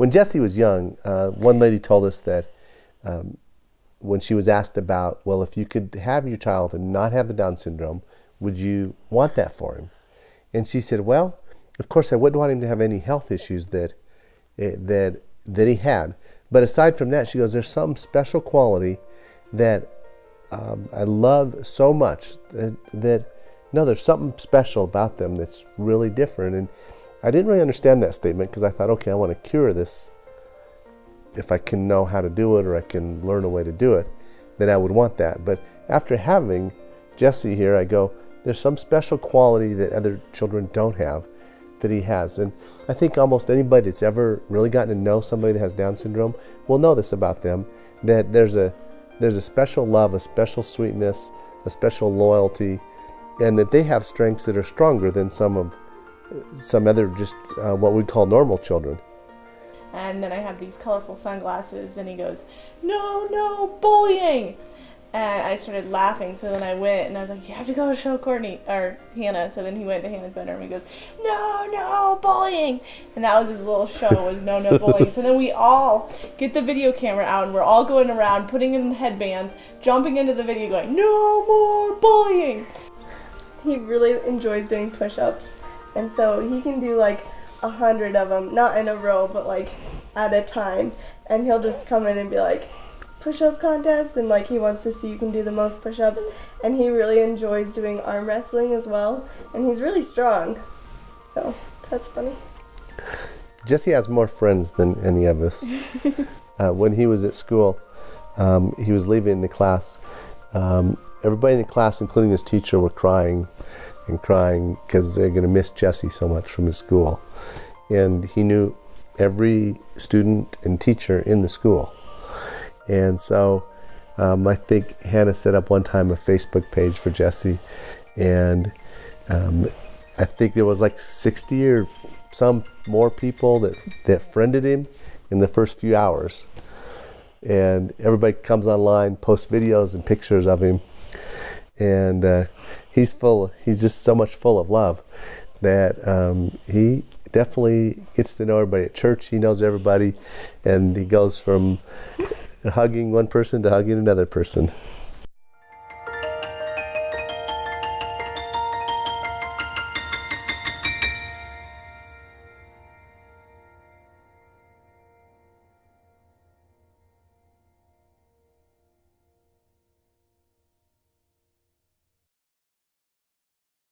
when Jesse was young, uh, one lady told us that um, when she was asked about, well, if you could have your child and not have the Down syndrome, would you want that for him? And she said, well, of course, I wouldn't want him to have any health issues that eh, that that he had. But aside from that, she goes, there's some special quality that um, I love so much that, that no, there's something special about them that's really different. And I didn't really understand that statement because I thought, okay, I want to cure this. If I can know how to do it or I can learn a way to do it, then I would want that. But after having Jesse here, I go, there's some special quality that other children don't have that he has. And I think almost anybody that's ever really gotten to know somebody that has Down syndrome will know this about them, that there's a, there's a special love, a special sweetness, a special loyalty, and that they have strengths that are stronger than some of some other just uh, what we call normal children. And then I have these colorful sunglasses, and he goes, "No, no, bullying!" And I started laughing, so then I went and I was like, You have to go show Courtney or Hannah. So then he went to Hannah's bedroom and he goes, No, no, bullying. And that was his little show was no no bullying. so then we all get the video camera out and we're all going around putting in headbands, jumping into the video going, No more bullying. He really enjoys doing push ups. And so he can do like a hundred of them, not in a row, but like at a time. And he'll just come in and be like, push-up contest and like he wants to see who can do the most push-ups. And he really enjoys doing arm wrestling as well. And he's really strong. So that's funny. Jesse has more friends than any of us. Uh, when he was at school um, he was leaving the class. Um, everybody in the class including his teacher were crying and crying because they're going to miss jesse so much from his school and he knew every student and teacher in the school and so um, I think Hannah set up one time a Facebook page for Jesse, and um, I think there was like 60 or some more people that, that friended him in the first few hours. And everybody comes online, posts videos and pictures of him. And uh, he's full, he's just so much full of love that um, he definitely gets to know everybody at church. He knows everybody, and he goes from hugging one person to hugging another person.